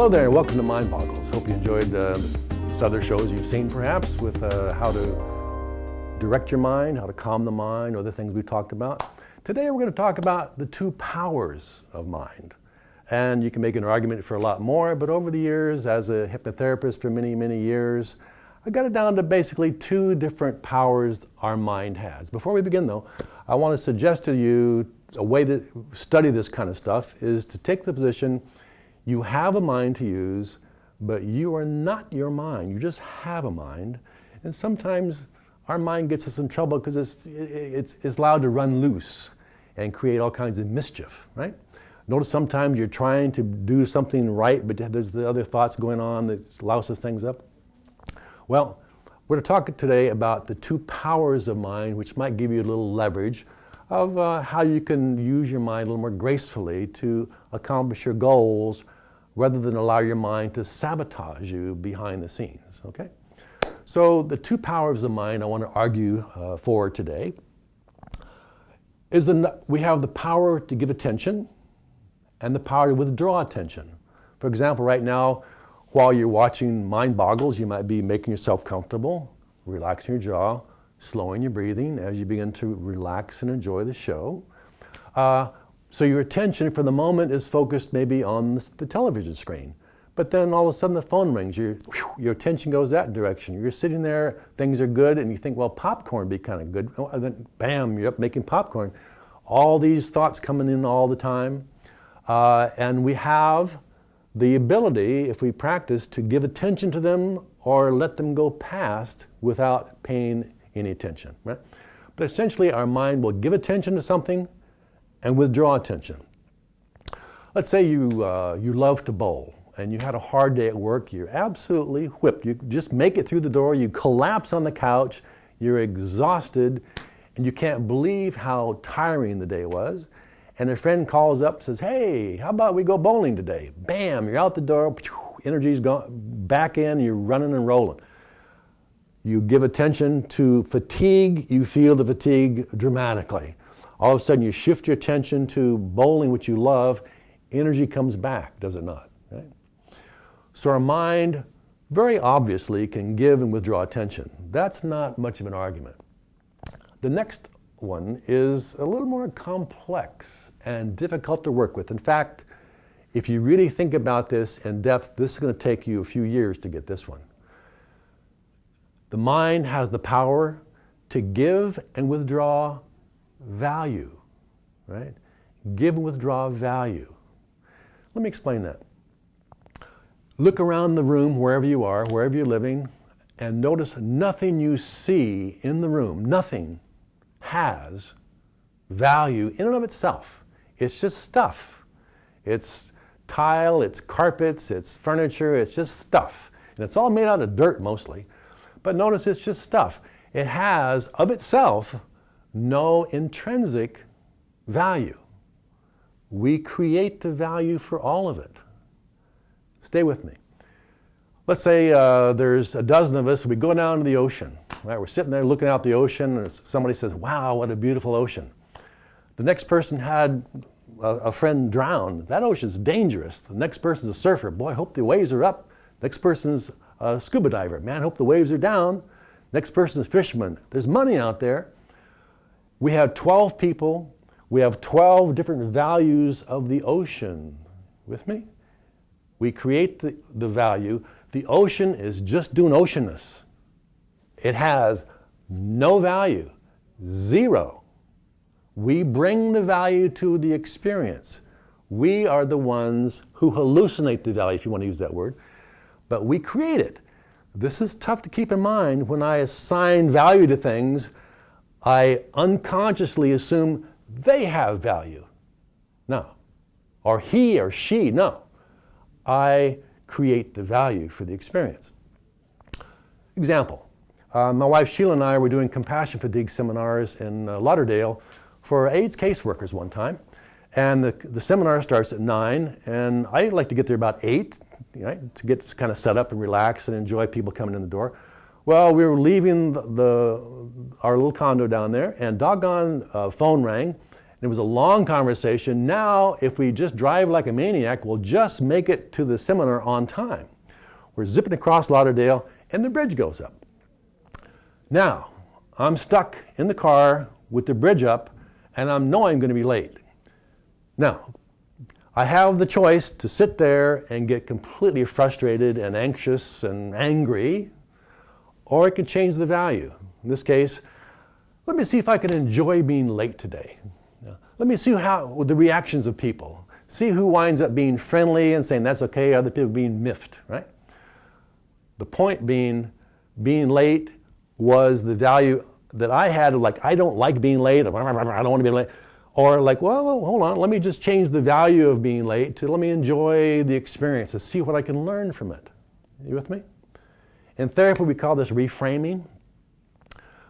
Hello there and welcome to Mind Boggles. Hope you enjoyed uh, other shows you've seen perhaps with uh, how to direct your mind, how to calm the mind, other things we've talked about. Today we're going to talk about the two powers of mind. And you can make an argument for a lot more, but over the years, as a hypnotherapist for many, many years, I got it down to basically two different powers our mind has. Before we begin though, I want to suggest to you a way to study this kind of stuff is to take the position you have a mind to use, but you are not your mind. You just have a mind. And sometimes our mind gets us in trouble because it's, it's, it's allowed to run loose and create all kinds of mischief, right? Notice sometimes you're trying to do something right, but there's the other thoughts going on that louses things up. Well, we're to talk today about the two powers of mind, which might give you a little leverage of uh, how you can use your mind a little more gracefully to accomplish your goals rather than allow your mind to sabotage you behind the scenes, okay? So the two powers of the mind I want to argue uh, for today is the, we have the power to give attention and the power to withdraw attention. For example, right now, while you're watching Mind Boggles, you might be making yourself comfortable, relaxing your jaw, slowing your breathing as you begin to relax and enjoy the show. Uh, so your attention for the moment is focused maybe on the, television screen. But then all of a sudden the phone rings, your, your attention goes that direction. You're sitting there, things are good, and you think, well, popcorn would be kind of good. Oh, and then bam, you're up making popcorn. All these thoughts coming in all the time. Uh, and we have the ability, if we practice, to give attention to them or let them go past without paying any attention. Right? But essentially, our mind will give attention to something and withdraw attention. Let's say you, uh, you love to bowl and you had a hard day at work, you're absolutely whipped. You just make it through the door, you collapse on the couch, you're exhausted, and you can't believe how tiring the day was. And a friend calls up and says, Hey, how about we go bowling today? Bam, you're out the door, energy's gone back in, you're running and rolling. You give attention to fatigue, you feel the fatigue dramatically. All of a sudden, you shift your attention to bowling, which you love, energy comes back, does it not? Right? So, our mind very obviously can give and withdraw attention. That's not much of an argument. The next one is a little more complex and difficult to work with. In fact, if you really think about this in depth, this is going to take you a few years to get this one. The mind has the power to give and withdraw value, right? Give and withdraw value. Let me explain that. Look around the room wherever you are, wherever you're living, and notice nothing you see in the room, nothing has value in and of itself. It's just stuff. It's tile, it's carpets, it's furniture, it's just stuff. And it's all made out of dirt mostly. But notice it's just stuff. It has, of itself, no intrinsic value. We create the value for all of it. Stay with me. Let's say uh, there's a dozen of us, we go down to the ocean. Right? We're sitting there looking out the ocean, and somebody says, Wow, what a beautiful ocean. The next person had a, a friend drown. That ocean's dangerous. The next person's a surfer. Boy, I hope the waves are up. Next person's a scuba diver. Man, hope the waves are down. Next person a fisherman. There's money out there. We have 12 people. We have 12 different values of the ocean. With me? We create the, the value. The ocean is just doing oceanness. It has no value, zero. We bring the value to the experience. We are the ones who hallucinate the value, if you want to use that word, but we create it. This is tough to keep in mind when I assign value to things. I unconsciously assume they have value. No. Or he or she, no. I create the value for the experience. Example uh, my wife Sheila and I were doing compassion fatigue seminars in uh, Lauderdale for AIDS caseworkers one time. And the, the seminar starts at 9, and I like to get there about 8 to get kind of set up and relax and enjoy people coming in the door. Well, we were leaving the, the our little condo down there, and doggone uh, phone rang, And it was a long conversation. Now, if we just drive like a maniac, we'll just make it to the seminar on time. We're zipping across Lauderdale, and the bridge goes up. Now, I'm stuck in the car with the bridge up, and I know I'm going to be late. Now, I have the choice to sit there and get completely frustrated and anxious and angry, or I can change the value. In this case, let me see if I can enjoy being late today. Let me see how the reactions of people. See who winds up being friendly and saying that's okay, other people being miffed, right? The point being, being late was the value that I had of like, I don't like being late, I don't want to be late. Or like, well, well, hold on, let me just change the value of being late to let me enjoy the experience, to see what I can learn from it. You with me? In therapy, we call this reframing.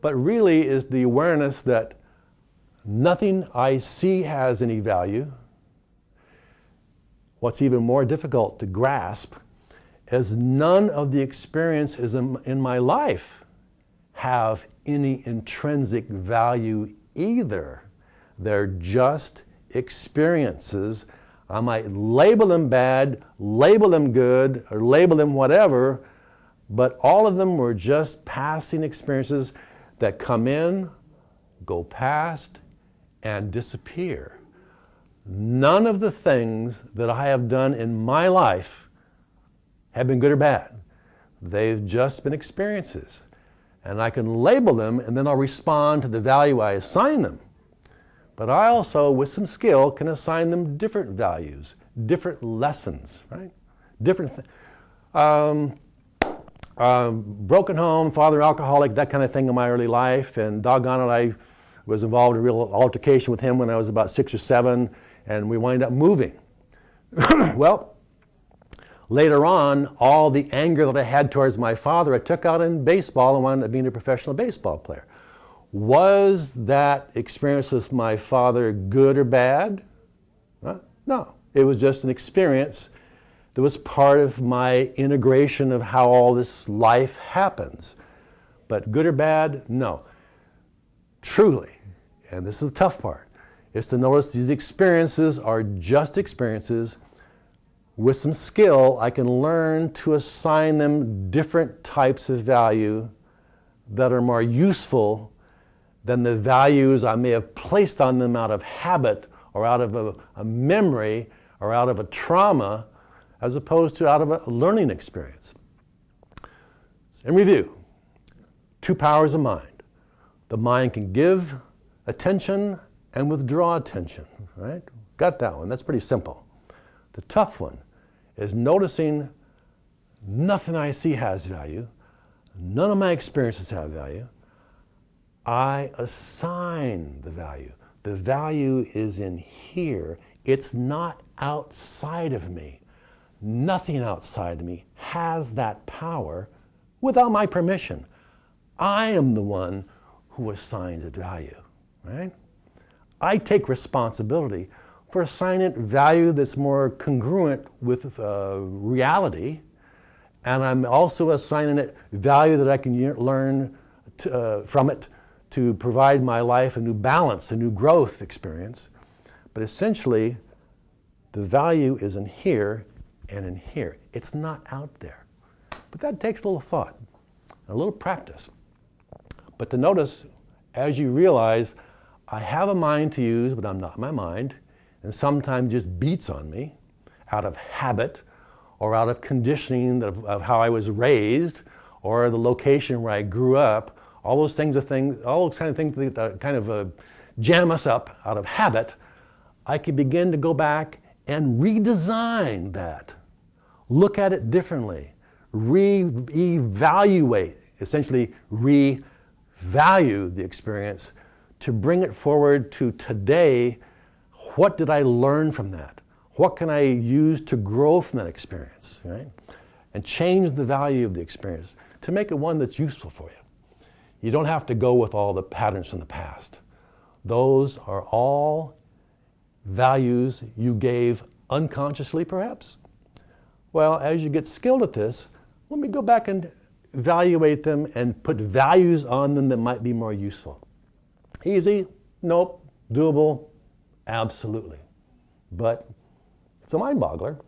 But really is the awareness that Nothing I see has any value. What's even more difficult to grasp is none of the experiences in my life have any intrinsic value either. They're just experiences. I might label them bad, label them good, or label them whatever, but all of them were just passing experiences that come in, go past, and disappear. None of the things that I have done in my life have been good or bad. They've just been experiences. And I can label them and then I'll respond to the value I assign them. But I also, with some skill, can assign them different values, different lessons, right? Different um, um, broken home, father alcoholic, that kind of thing in my early life, and doggone it, I was involved in a real altercation with him when I was about six or seven, and we wind up moving. well, later on, all the anger that I had towards my father, I took out in baseball and wound up being a professional baseball player. Was that experience with my father good or bad? Huh? No. It was just an experience that was part of my integration of how all this life happens. But good or bad? No truly, and this is the tough part, is to notice these experiences are just experiences. With some skill, I can learn to assign them different types of value that are more useful than the values I may have placed on them out of habit or out of a, a memory or out of a trauma as opposed to out of a learning experience. In review, two powers of mind the mind can give attention and withdraw attention, right? Got that one. That's pretty simple. The tough one is noticing nothing I see has value, none of my experiences have value. I assign the value. The value is in here. It's not outside of me. Nothing outside of me has that power without my permission. I am the one who assigns it value, right? I take responsibility for assigning value that's more congruent with uh, reality, and I'm also assigning it value that I can learn to, uh, from it to provide my life a new balance, a new growth experience. But essentially, the value is in here and in here. It's not out there. But that takes a little thought, a little practice. But to notice, as you realize, I have a mind to use, but I'm not my mind, and sometimes just beats on me out of habit or out of conditioning of, of how I was raised or the location where I grew up. All those things are things, all those kind of things that kind of uh, jam us up out of habit. I can begin to go back and redesign that, look at it differently, re-evaluate, essentially re value the experience, to bring it forward to today. What did I learn from that? What can I use to grow from that experience, right? And change the value of the experience to make it one that's useful for you. You don't have to go with all the patterns from the past. Those are all values you gave unconsciously, perhaps. Well, as you get skilled at this, let me go back and evaluate them and put values on them that might be more useful. Easy? Nope. Doable? Absolutely. But it's a mind boggler.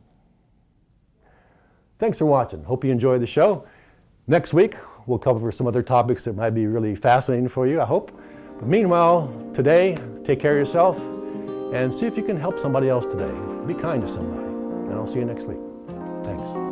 Thanks for watching. Hope you enjoyed the show. Next week, we'll cover some other topics that might be really fascinating for you, I hope. But meanwhile, today, take care of yourself and see if you can help somebody else today. Be kind to somebody. And I'll see you next week. Thanks.